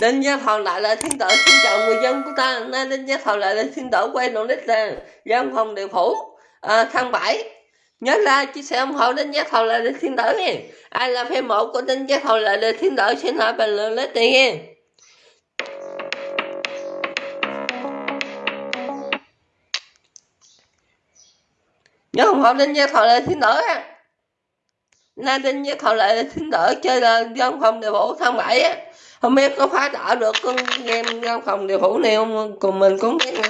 Đinh Gia Thọ lại là thiên tử xin chào người dân của ta. Nay Đinh Gia Thọ lại là thiên tử quay đầu đích là dân phòng địa phủ. À, tháng 7 nhớ ra chia sẻ ủng hộ Đinh Gia Thọ lại là thiên tử nha ai là fan mộ của Đinh Gia Thọ lại là thiên tử xin hỏi bình luận lít tiền nha nhớ ủng hộ Đinh Gia Thọ lại là thiên tử nha nay Tinh với Thọ lại xin thiên tử chơi là văn phòng điều phủ tháng 7 á. Không biết có phá đỡ được con game văn phòng điều phủ này không cùng mình cũng biết nữa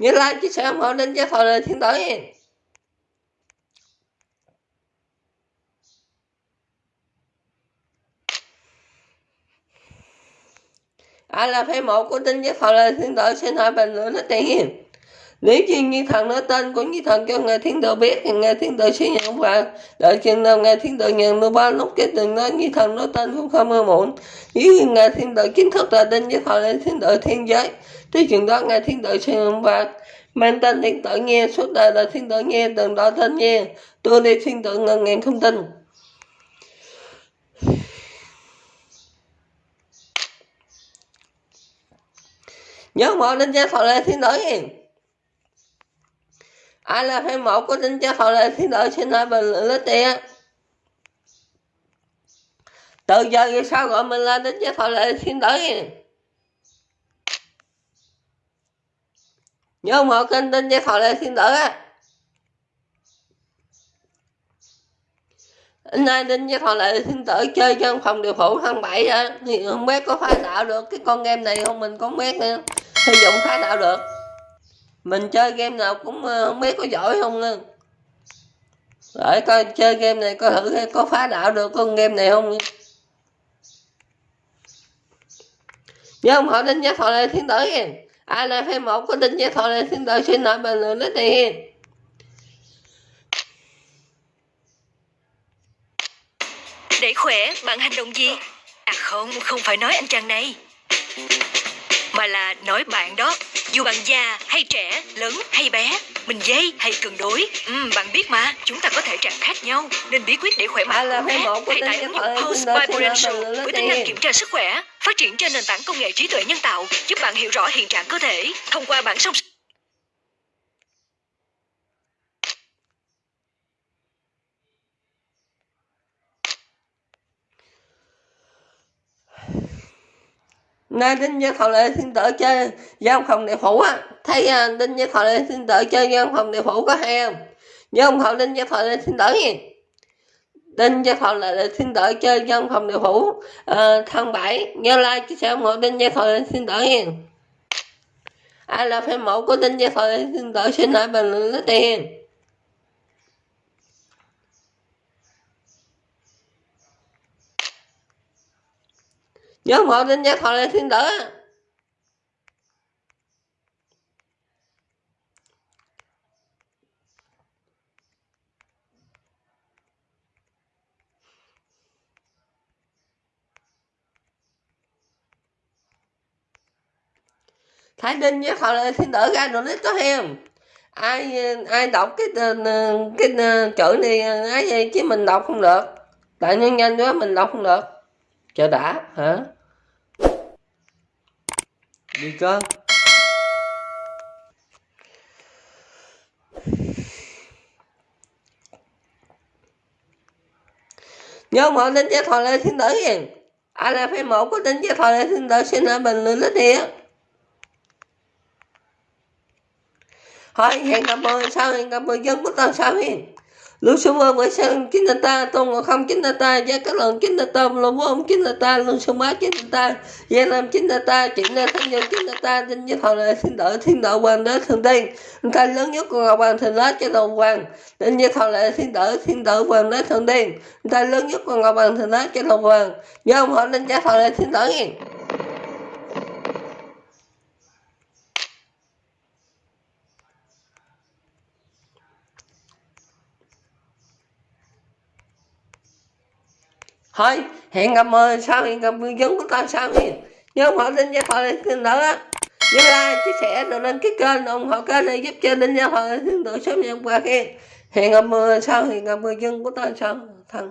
nhớ like chia sẻ ủng hộ đến cho lại xin thiên tử ai à, là phê một của tin với thôi lại thiên tử xin hỏi bình luận nó tiền nếu như như thần nói tên của như thần cho ngài thiên tử biết thì ngài thiên tử sẽ nhận và đợi chừng nào ngài thiên tử nhận được ba lúc cái từng nói như thần nói tên cũng không mơ muộn nếu như ngài thiên tử chính thức là đinh với thọ lên thiên tử thiên giới tới chừng đó ngài thiên tử sẽ nhận và mang tên thiên tử nghe suốt đời là thiên tử nghe từng đó tên nghe tôi đi thiên tử ngần ngàn không tin nhớ mở đến gia thọ lên thiên tử nghe ai là fan một của tính chất họ lệ thiên đội xin hỏi bình luận lít tiền. Từ giờ về sau gọi mình là tính chất họ lệ thiên đội nhớ một kênh tính chất họ lệ thiên đội á. Anh nay đinh với thọ lại thiên tử chơi trong phòng điều phủ tháng bảy á. Thì không biết có phá tạo được, cái con game này không mình có biết nữa. Sử dụng phá tạo được mình chơi game nào cũng ờ, không biết có giỏi không nữa để coi, chơi game này có thử có phá đạo được con game này không? Nhớ không? Họ đinh giá thọ lên thiên tử kìa. ai là fan một có đinh giá thọ lên thiên tử xin nói bình luận lấy tiền để khỏe, bạn hành động gì? À không không phải nói anh chàng này, mà là nói bạn đó dù bạn già hay trẻ, lớn hay bé, mình dây hay cân đối, ừ, bạn biết mà, chúng ta có thể trạng khác nhau. Nên bí quyết để khỏe mạnh là hãy tải ứng dụng Pulse by Prudential với tính năng kiểm tra sức khỏe, phát triển trên nền tảng công nghệ trí tuệ nhân tạo, giúp bạn hiểu rõ hiện trạng cơ thể thông qua bản song nên đinh gia thọ lệ xin tử chơi giam phòng địa phủ á. Thấy à, đinh gia thọ lệ xin tử chơi giam phòng địa phủ có hay không? Nhớ phòng thọ đinh gia thọ lệ xin tử nha đinh gia thọ lệ xin tử chơi giam phòng địa phủ à, tháng bảy. Nhớ like chia sẻ ủng hộ đinh gia thọ lệ xin tử nha ai là fan mẫu của đinh gia thọ lệ xin tử xin lại bình luận lấy tiền nhóm một đến giác thọ lên thiên tử thái đinh với họ là thiên tử ra rồi nít có heo ai ai đọc cái ờ, ờ, cái, cái chữ này ấy chứ mình đọc không được. Tại nhân nhanh quá mình đọc không được chờ đã, hả? Đi con nhớ mọi đến cho thọ lên thiên tử gì ai là phải một có tin cho thọ lên thiên tử xin ở bình luận lít đi hỏi hẹn gặp mọi sao hẹn gặp mọi dân của tao sao hiền lu sư mơ với sang chính là ta, tôn ngộ không chính ta, gia các lần chính là ta, lô vô ông chính là ta, lưu sư bá chính là ta, gia nam chính là ta, chuyện na thanh nhân chính là ta, tinh với thọ là thiên đạo, thiên đạo hoàng đế thần tiên, ta lớn nhất của ngọc hoàng thần lá cho đồng hoàng, tinh với thọ là thiên đạo, thiên đạo hoàng đế thần tiên, ta lớn nhất của ngọc hoàng thần lá cho đồng hoàng, do ông họ nên giá thọ là thiên đạo nghe. Thôi, hẹn gặp mời sau, hẹn gặp người dân của tao sau đi. Nhớ họ tin gia thoại tin nữa nhớ like chia sẻ rồi đăng ký kênh ủng hộ kênh này giúp cho đinh gia thoại tin tự sớm nhận qua khen. Hẹn gặp mời sau, hẹn gặp người dân của tao sau. Thằng